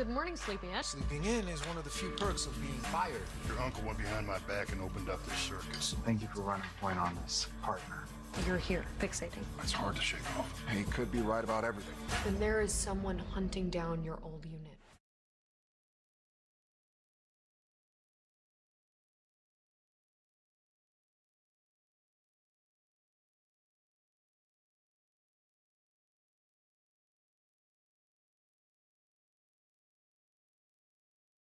Good morning, sleeping in. Sleeping in is one of the few perks of being fired. Your uncle went behind my back and opened up this circus. Thank you for running point on this, partner. You're here, fixating. It's hard to shake off. He could be right about everything. Then there is someone hunting down your old unit.